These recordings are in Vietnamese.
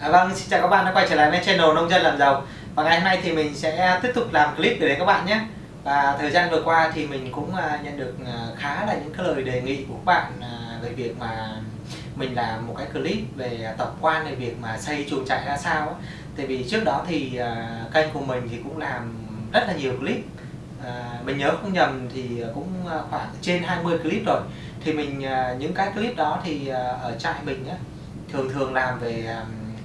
À, vâng, xin chào các bạn đã quay trở lại với channel Nông dân làm giàu. Và ngày hôm nay thì mình sẽ tiếp tục làm clip để đến các bạn nhé. Và thời gian vừa qua thì mình cũng à, nhận được à, khá là những cái lời đề nghị của các bạn à, về việc mà mình làm một cái clip về tổng quan về việc mà xây chuồng trại ra sao Tại vì trước đó thì kênh của mình thì cũng làm rất là nhiều clip. Mình nhớ không nhầm thì cũng khoảng trên 20 clip rồi. Thì mình những cái clip đó thì ở trại mình á thường thường làm về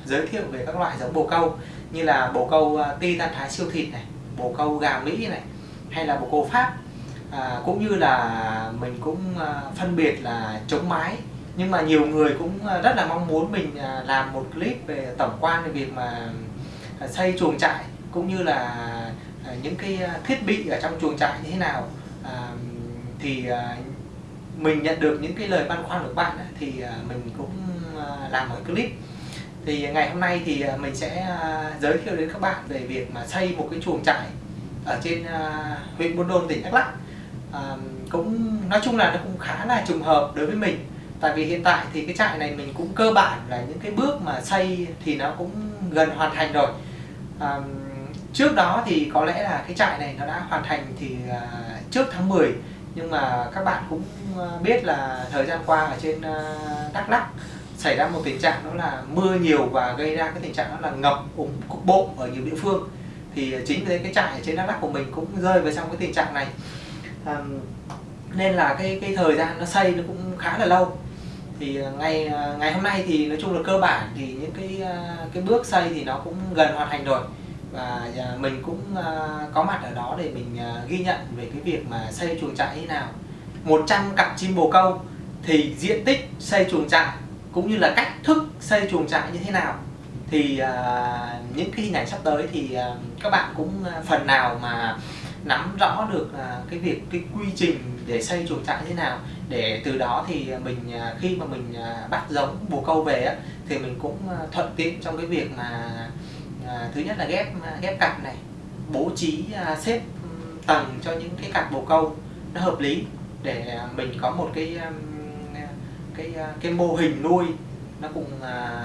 giới thiệu về các loại giống bồ câu như là bồ câu à, ti tan thái siêu thịt này bồ câu gà mỹ này hay là bồ câu pháp. À, cũng như là mình cũng à, phân biệt là chống mái. Nhưng mà nhiều người cũng à, rất là mong muốn mình làm một clip về tổng quan về việc mà xây chuồng trại cũng như là những cái thiết bị ở trong chuồng trại như thế nào. À, thì mình nhận được những cái lời băn khoăn của bạn thì mình cũng làm một clip thì ngày hôm nay thì à, mình sẽ à, giới thiệu đến các bạn về việc mà xây một cái chuồng trại ở trên à, huyện Buôn Đôn tỉnh Đắk Lắk. À, cũng nói chung là nó cũng khá là trùng hợp đối với mình. Tại vì hiện tại thì cái trại này mình cũng cơ bản là những cái bước mà xây thì nó cũng gần hoàn thành rồi. À, trước đó thì có lẽ là cái trại này nó đã hoàn thành thì trước tháng 10 nhưng mà các bạn cũng biết là thời gian qua ở trên Đắk Lắk xảy ra một tình trạng đó là mưa nhiều và gây ra cái tình trạng đó là ngập úng cục bộ ở nhiều địa phương. Thì chính vì thế cái trại ở trên Đắk Lắk của mình cũng rơi vào trong cái tình trạng này. À, nên là cái cái thời gian nó xây nó cũng khá là lâu. Thì ờ, ngày ờ, ngày hôm nay thì nói chung là cơ bản thì những cái ờ, cái bước xây thì nó cũng gần hoàn thành rồi. Và mình cũng có mặt ở đó để mình ghi nhận về cái việc mà xây chuồng trại như nào. 100 cặp chim bồ câu thì diện tích xây chuồng trại cũng như là cách thức xây chuồng trại như thế nào thì uh, những cái hình ảnh sắp tới thì uh, các bạn cũng uh, phần nào mà nắm rõ được uh, cái việc cái quy trình để xây chuồng trại như thế nào để từ đó thì mình uh, khi mà mình uh, bắt giống bồ câu về á, thì mình cũng uh, thuận tiện trong cái việc mà uh, thứ nhất là ghép uh, ghép cặp này bố trí uh, xếp tầng cho những cái cặp bồ câu nó hợp lý để mình có một cái um, cái à, cái mô hình nuôi nó cũng à,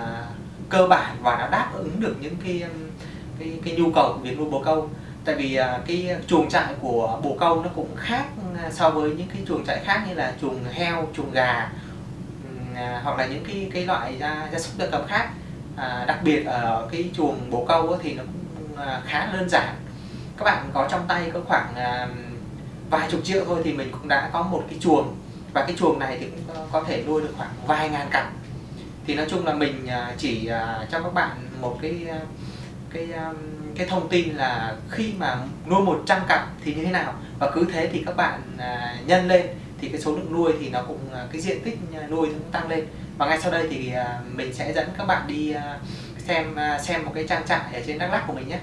cơ bản và nó đáp ứng được những cái um, cái, cái nhu cầu của việc nuôi bồ câu. Tại vì à, cái chuồng trại của bồ câu nó cũng khác à, so với những cái chuồng trại khác như là chuồng heo chuồng gà à, hoặc là những cái cái loại gia, gia súc gia cầm khác. À, đặc biệt ở cái chuồng bồ câu thì nó cũng à, khá đơn giản. Các bạn có trong tay có khoảng à, vài chục triệu thôi thì mình cũng đã có một cái chuồng và cái chuồng này thì cũng có thể nuôi được khoảng vài ngàn cặp. Thì nói chung là mình à, chỉ à, cho các bạn một cái à, cái cái thông tin là khi mà nuôi 100 cặp thì như thế nào. Và cứ thế thì các bạn nhân lên thì cái số lượng nuôi thì nó cũng cái diện tích nuôi cũng tăng lên. Và ngay sau đây thì mình sẽ dẫn các bạn đi xem xem một cái trang trại ở trên Đắk Lắk của mình nhé.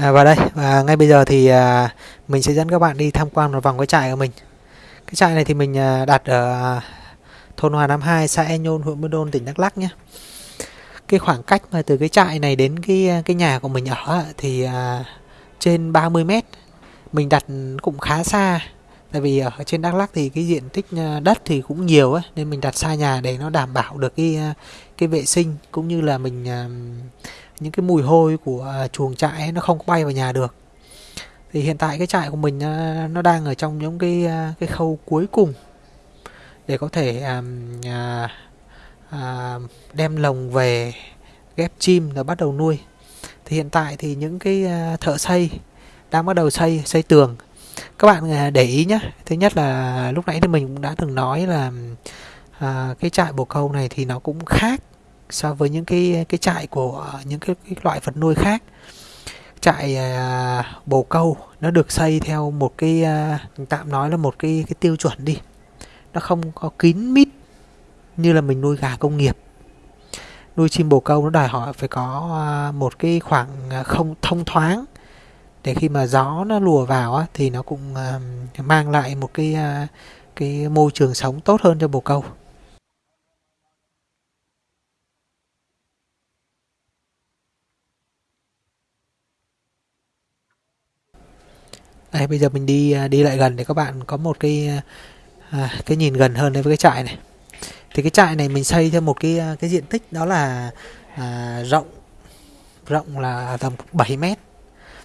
À, và đây và ngay bây giờ thì à, mình sẽ dẫn các bạn đi tham quan một vòng cái trại của mình. Cái trại này thì mình à, đặt ở à, thôn Hòa Nam 2 xã E Nhôn huyện Buôn Đôn tỉnh Đắk Lắk nhé. Cái khoảng cách mà từ cái trại này đến cái à, cái nhà của mình ở thì à, trên 30 mét. Mình đặt cũng khá xa tại vì ở trên Đắk Lắk thì cái diện tích à, đất thì cũng nhiều ấy, nên mình đặt xa nhà để nó đảm bảo được cái à, cái vệ sinh cũng như là mình những cái mùi hôi của à, chuồng trại nó không bay vào nhà được. Thì hiện tại cái trại của mình à, nó đang ở trong những cái à, cái khâu cuối cùng để có thể à, à, à, đem lồng về ghép chim rồi bắt đầu nuôi. Thì hiện tại thì những cái thợ xây đang bắt đầu xây xây tường. Các bạn để ý nhé thứ nhất là lúc nãy thì mình cũng đã từng nói là à, cái trại bồ câu này thì nó cũng khác so với những cái cái trại của những cái, cái loại vật nuôi khác. Trại à, bồ câu nó được xây theo một cái à, tạm nói là một cái cái tiêu chuẩn đi. Nó không có kín mít như là mình nuôi gà công nghiệp. Nuôi chim bồ câu nó đòi hỏi phải có à, một cái khoảng à, không thông thoáng để khi mà gió nó lùa vào á, thì nó cũng à, mang lại một cái à, cái môi trường sống tốt hơn cho bồ câu. Đây bây giờ mình đi à, đi lại gần để các bạn có một cái à, à, cái nhìn gần hơn đối với cái trại này. Thì cái trại này mình xây theo một cái à, cái diện tích đó là à, rộng rộng là tầm 7 mét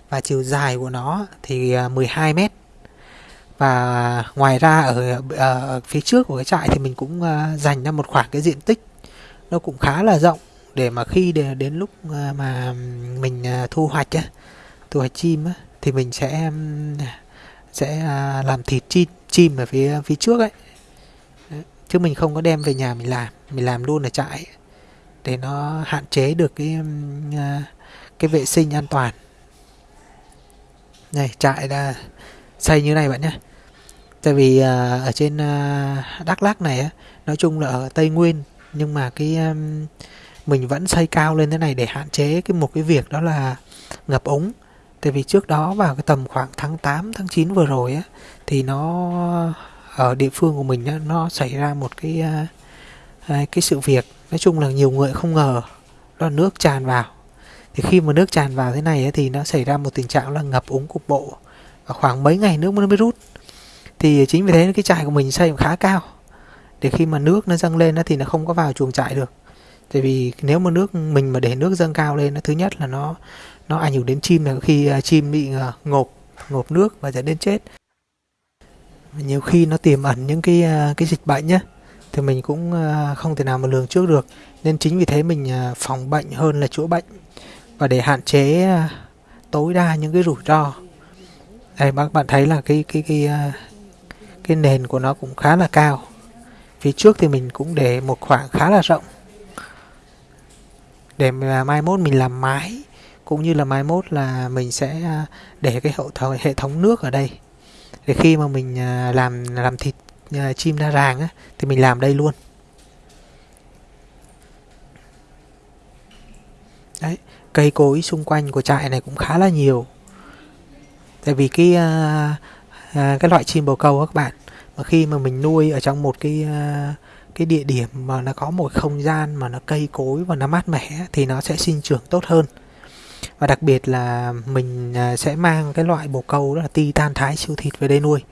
và chiều dài của nó thì 12 mét. Và ngoài ra ở, ở phía trước của cái trại thì mình cũng dành ra một khoảng cái diện tích nó cũng khá là rộng để mà khi để đến lúc mà mình thu hoạch á, thu hoạch chim á, thì mình sẽ sẽ à, làm thịt chim chim ở phía phía trước ấy. Chứ mình không có đem về nhà mình làm. Mình làm luôn ở trại để nó hạn chế được cái à, cái vệ sinh an toàn. Này, trại là xây như này bạn nhé. Tại vì à, ở trên Đắk lắc này á, nói chung là ở Tây Nguyên, nhưng mà cái mình vẫn xây cao lên thế này để hạn chế cái một cái việc đó là ngập úng tại vì trước đó vào cái tầm khoảng tháng 8 tháng 9 vừa rồi á thì nó ở địa phương của mình á, nó xảy ra một cái à, à, cái sự việc. Nói chung là nhiều người không ngờ đó là nước tràn vào. Thì khi mà nước tràn vào thế này ấy, thì nó xảy ra một tình trạng là ngập úng cục bộ. Và khoảng mấy ngày nước nó mới rút. Thì chính vì thế cái trại của mình xây khá cao. Để khi mà nước nó dâng lên thì nó không có vào chuồng trại được. Tại vì nếu mà nước mình mà để nước dâng cao lên thứ nhất là nó nó ảnh hưởng đến chim là khi à, chim bị à, ngộp ngộp nước và dẫn đến chết. Nhiều khi nó tiềm ẩn những cái à, cái dịch bệnh nhé thì mình cũng không thể nào mà lường trước được. Nên chính vì thế mình phòng bệnh hơn là chữa bệnh và để hạn chế tối đa những cái rủi ro. Đây, bác, bạn thấy là cái cái cái cái nền của nó cũng khá là cao. Phía trước thì mình cũng để một khoảng khá là rộng. Để mà mai mốt mình làm mái cũng như là mai mốt là mình sẽ à, để cái hậu thờ, hệ thống nước ở đây. Để khi mà mình à, làm làm thịt à, chim ra ràng á, thì mình làm đây luôn. Đấy cây cối xung quanh của trại này cũng khá là nhiều. Tại vì cái cái loại chim bồ câu các bạn mà khi mà mình nuôi ở trong một cái cái địa điểm mà nó có một không gian mà nó cây cối và nó mát mẻ thì nó sẽ sinh trưởng tốt hơn và đặc biệt là mình à, sẽ mang cái loại bồ câu đó là titan thái siêu thịt về đây nuôi.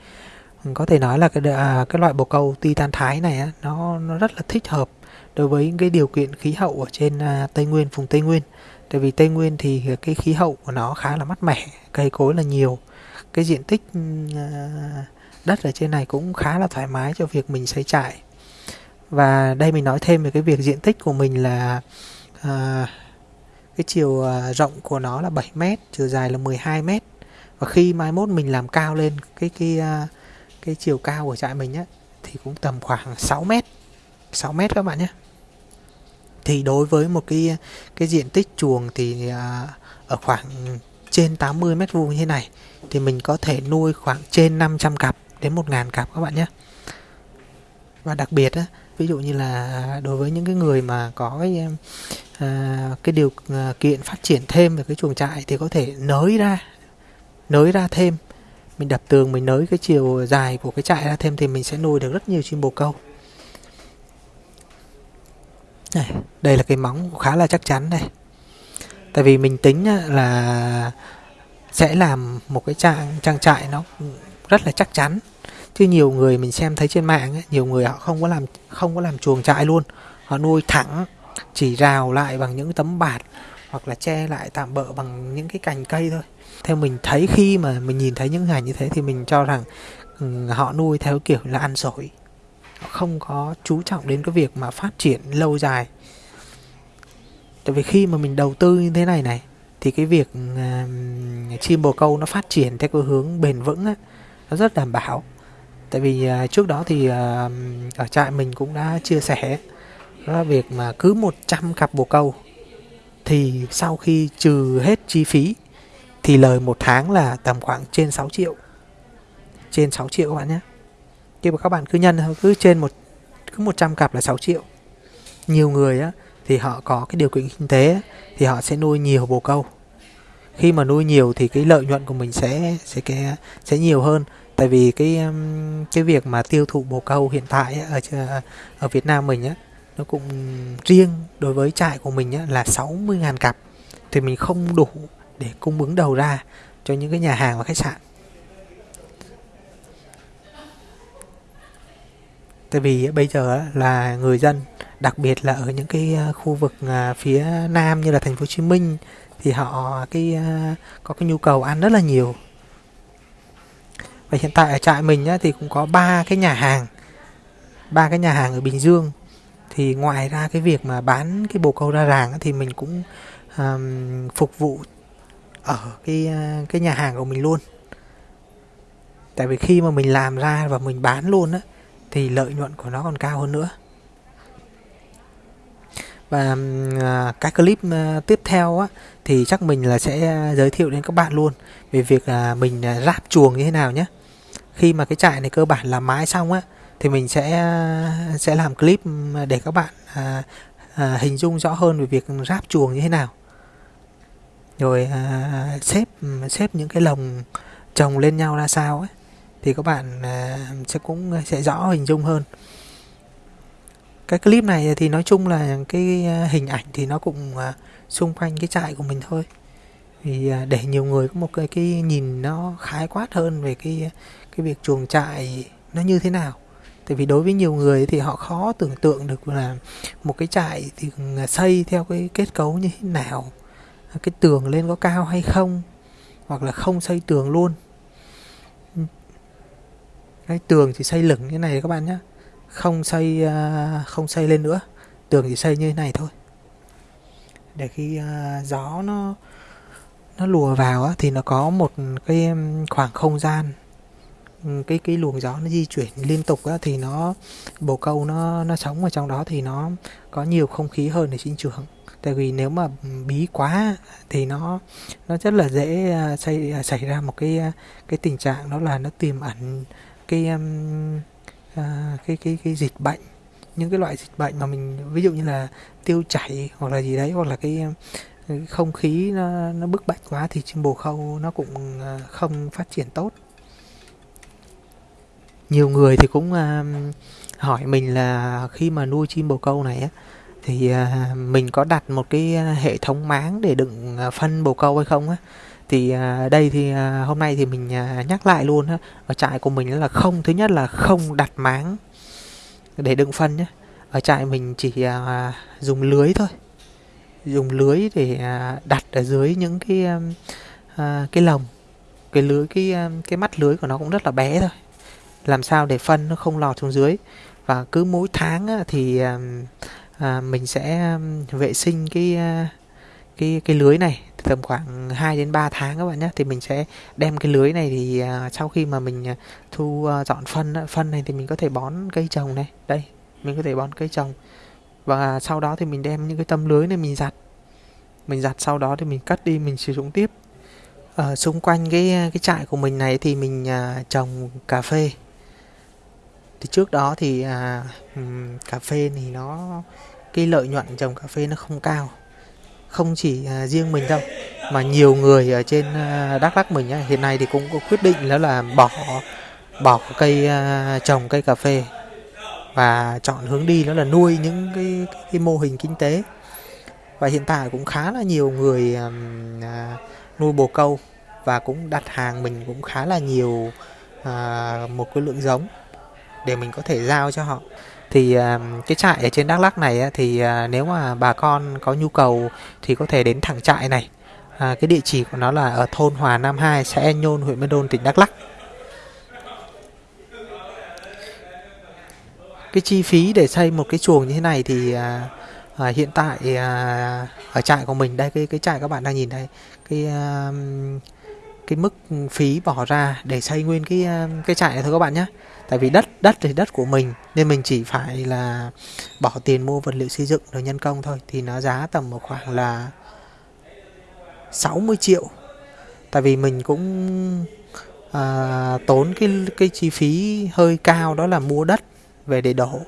Có thể nói là cái à, cái loại bồ câu titan thái này á, nó nó rất là thích hợp đối với những cái điều kiện khí hậu ở trên à, tây nguyên vùng tây nguyên. Tại vì tây nguyên thì cái khí hậu của nó khá là mát mẻ cây cối là nhiều. Cái diện tích ừ, à, đất ở trên này cũng khá là thoải mái cho việc mình xây trại. Và đây mình nói thêm về cái việc diện tích của mình là à, cái chiều à, rộng của nó là 7 m, chiều dài là 12 m. và khi mai mốt mình làm cao lên cái cái à, cái chiều cao của trại mình á thì cũng tầm khoảng 6 m. 6 m các bạn nhé thì đối với một cái cái diện tích chuồng thì à, ở khoảng trên 80 mét vuông như thế này thì mình có thể nuôi khoảng trên 500 cặp đến 1.000 cặp các bạn nhé và đặc biệt á, ví dụ như là đối với những cái người mà có cái Ờ, cái điều ờ, kiện phát triển thêm về cái chuồng trại thì có thể nới ra nới ra thêm. Mình đập tường mình nới cái chiều dài của cái trại ra thêm thì mình sẽ nuôi được rất nhiều chim bồ câu. Này, đây là cái móng khá là chắc chắn đây tại vì mình tính là sẽ làm một cái trang trang trại nó rất là chắc chắn. Chứ nhiều người mình xem thấy trên mạng ấy, nhiều người họ không có làm không có làm chuồng trại luôn. Họ nuôi thẳng chỉ rào lại bằng những tấm bạt hoặc là che lại tạm bỡ bằng những cái cành cây thôi. Theo mình thấy khi mà mình nhìn thấy những ngày như thế thì mình cho rằng ừ, họ nuôi theo kiểu là ăn sổi. Họ không có chú trọng đến cái việc mà phát triển lâu dài. Tại vì khi mà mình đầu tư như thế này này thì cái việc uh, chim bồ câu nó phát triển theo cái hướng bền vững á, nó rất đảm bảo. Tại vì uh, trước đó thì uh, ở trại mình cũng đã chia sẻ đó là việc mà cứ 100 cặp bồ câu, thì sau khi trừ hết chi phí, thì lời một tháng là tầm khoảng trên 6 triệu. Trên 6 triệu các bạn nhé. Khi mà các bạn cứ nhân, cứ trên một, cứ 100 cặp là 6 triệu. Nhiều người á, thì họ có cái điều kiện kinh tế thì họ sẽ nuôi nhiều bồ câu. Khi mà nuôi nhiều thì cái lợi nhuận của mình sẽ sẽ cái sẽ nhiều hơn. Tại vì cái cái việc mà tiêu thụ bồ câu hiện tại ở ở Việt Nam mình á nó cũng riêng đối với trại của mình á, là 60.000 cặp. Thì mình không đủ để cung ứng đầu ra cho những cái nhà hàng và khách sạn. Tại vì bây giờ là người dân đặc biệt là ở những cái ờ, khu vực ờ, phía nam như là thành phố Hồ Chí Minh thì họ cái ờ, có cái nhu cầu ăn rất là nhiều. Và hiện tại ở trại mình á, thì cũng có ba cái nhà hàng ba cái nhà hàng ở Bình Dương thì ngoài ra cái việc mà bán cái bồ câu ra ràng thì mình cũng um, phục vụ ở cái ờ, cái nhà hàng của mình luôn. Tại vì khi mà mình làm ra và mình bán luôn á thì lợi nhuận của nó còn cao hơn nữa. Và uh, cái clip uh, tiếp theo á thì chắc mình là sẽ giới thiệu đến các bạn luôn về việc là mình ráp chuồng như thế nào nhé khi mà cái trại này cơ bản là mái xong á thì mình sẽ sẽ làm clip để các bạn à, à, hình dung rõ hơn về việc ráp chuồng như thế nào. Rồi à, xếp xếp những cái lồng trồng lên nhau ra sao ấy thì các bạn à, sẽ cũng sẽ rõ hình dung hơn. Cái clip này thì nói chung là cái hình ảnh thì nó cũng à, xung quanh cái trại của mình thôi. Thì à, để nhiều người có một cái, cái nhìn nó khái quát hơn về cái cái việc chuồng trại nó như thế nào tại vì đối với nhiều người thì họ khó tưởng tượng được là một cái trại thì à, xây theo cái kết cấu như thế nào à, cái tường lên có cao hay không, hoặc là không xây tường luôn. Cái tường thì xây lửng như này các bạn nhé không xây à, không xây lên nữa, tường chỉ xây như thế này thôi. Để khi gió nó nó lùa vào thì nó có một cái khoảng không gian cái cái luồng gió nó di chuyển liên tục á, thì nó bồ câu nó nó sống ở trong đó thì nó có nhiều không khí hơn để sinh trưởng. Tại vì nếu mà bí quá thì nó nó rất là dễ à, xảy à, xảy ra một cái à, cái tình trạng đó là nó tiềm ẩn cái um, à, cái cái cái dịch bệnh. Những cái loại dịch bệnh mà mình ví dụ như là tiêu chảy hoặc là gì đấy hoặc là cái không khí nó, nó bức bách quá thì chim bồ câu nó cũng không phát triển tốt nhiều người thì cũng à, hỏi mình là khi mà nuôi chim bồ câu này á, thì à, mình có đặt một cái hệ thống máng để đựng à, phân bồ câu hay không á? Thì đây thì hôm nay thì mình nhắc lại luôn á, ở trại của mình là không, thứ nhất là không đặt máng để đựng phân nhé ở trại mình chỉ dùng lưới thôi, dùng lưới để đặt ở dưới những cái cái lồng, cái lưới, cái cái mắt lưới của nó cũng rất là bé thôi làm sao để phân nó không lọt xuống dưới. Và cứ mỗi tháng thì à, mình sẽ vệ sinh cái cái cái lưới này tầm khoảng 2 đến 3 tháng các bạn nhé. Thì mình sẽ đem cái lưới này thì à, sau khi mà mình à, thu dọn phân phân này thì mình có thể bón cây trồng này. Đây mình có thể bón cây trồng. Và sau đó thì mình đem những cái tấm lưới này mình giặt. Mình giặt sau đó thì mình cắt đi mình sử dụng tiếp. Ở xung quanh cái cái trại của mình này thì mình à, trồng cà phê thì trước đó thì à, cà phê thì nó cái lợi nhuận trồng cà phê nó không cao. Không chỉ à, riêng mình đâu mà nhiều người ở trên à, Đắk lắc mình ấy, hiện nay thì cũng có quyết định đó là bỏ bỏ cây à, trồng cây cà phê và chọn hướng đi đó là nuôi những cái, cái, cái mô hình kinh tế. Và hiện tại cũng khá là nhiều người à, nuôi bồ câu và cũng đặt hàng mình cũng khá là nhiều à, một cái lượng giống để mình có thể giao cho họ. Thì à, cái trại ở trên Đắk Lắk này thì à, nếu mà bà con có nhu cầu thì có thể đến thẳng trại này. À, cái địa chỉ của nó là ở thôn Hòa Nam 2 xã En Nhôn huyện Mê Đôn tỉnh Đắk Lắk. Cái chi phí để xây một cái chuồng như thế này thì à, à, hiện tại à, ở trại của mình đây cái cái trại các bạn đang nhìn đây cái à, cái mức phí bỏ ra để xây nguyên cái à, cái trại này thôi các bạn nhé tại vì đất đất thì đất của mình nên mình chỉ phải là bỏ tiền mua vật liệu xây dựng rồi nhân công thôi. Thì nó giá tầm một khoảng là 60 triệu. Tại vì mình cũng à, tốn cái cái chi phí hơi cao đó là mua đất về để đổ.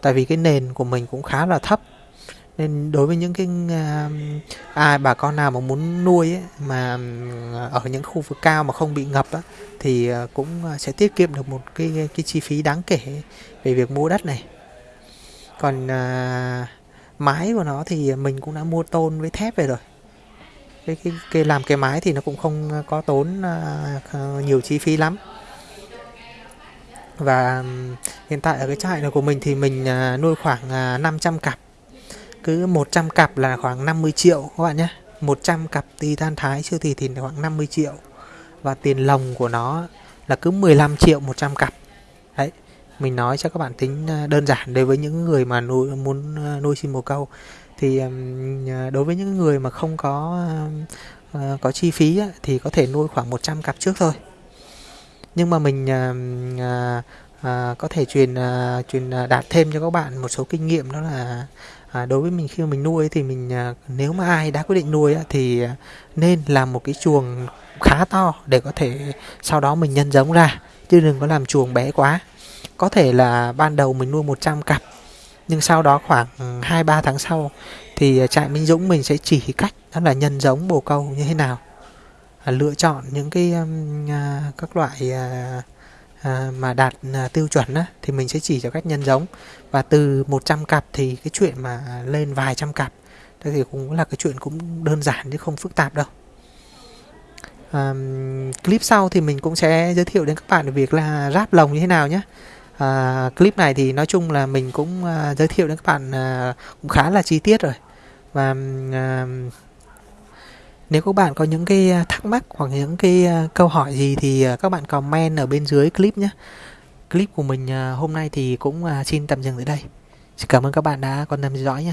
Tại vì cái nền của mình cũng khá là thấp nên đối với những cái à, ai bà con nào mà muốn nuôi ấy, mà à, ở những khu vực cao mà không bị ngập á, thì à, cũng à, sẽ tiết kiệm được một cái cái chi phí đáng kể về việc mua đất này. Còn à, mái của nó thì mình cũng đã mua tôn với thép về rồi. Cái cái, cái làm cái mái thì nó cũng không có tốn à, nhiều chi phí lắm. Và hiện tại ở cái trại này của mình thì mình nuôi khoảng 500 cặp cứ 100 cặp là khoảng 50 triệu các bạn nhé. 100 cặp titan thái siêu thị thì khoảng 50 triệu. Và tiền lồng của nó là cứ 15 triệu 100 cặp. Đấy, mình nói cho các bạn tính ờ, đơn giản. Đối với những người mà nuôi, muốn ờ, nuôi chim bồ câu thì ờ, đối với những người mà không có có chi phí thì có thể nuôi khoảng 100 cặp trước thôi. Nhưng mà mình có thể truyền truyền đạt thêm cho các bạn một số kinh nghiệm đó là À, đối với mình khi mà mình nuôi thì mình à, nếu mà ai đã quyết định nuôi thì à, nên làm một cái chuồng khá to để có thể sau đó mình nhân giống ra chứ đừng có làm chuồng bé quá. Có thể là ban đầu mình nuôi 100 cặp nhưng sau đó khoảng ừ, 2-3 tháng sau thì trại Minh Dũng mình sẽ chỉ cách đó là nhân giống bồ câu như thế nào. À, lựa chọn những cái um, à, các loại à, à, mà đạt à, tiêu chuẩn á, thì mình sẽ chỉ cho cách nhân giống. Và từ 100 cặp thì cái chuyện mà lên vài trăm cặp thì cũng là cái chuyện cũng đơn giản chứ không phức tạp đâu. À, clip sau thì mình cũng sẽ giới thiệu đến các bạn về việc là ráp lồng như thế nào nhé. À, clip này thì nói chung là mình cũng à, giới thiệu đến các bạn à, cũng khá là chi tiết rồi. Và à, nếu các bạn có những cái à, thắc mắc hoặc những cái à, câu hỏi gì thì à, các bạn comment ở bên dưới clip nhé. Clip của mình hôm nay thì cũng xin tạm dừng tại đây. Xin cảm ơn các bạn đã quan tâm theo dõi nhé.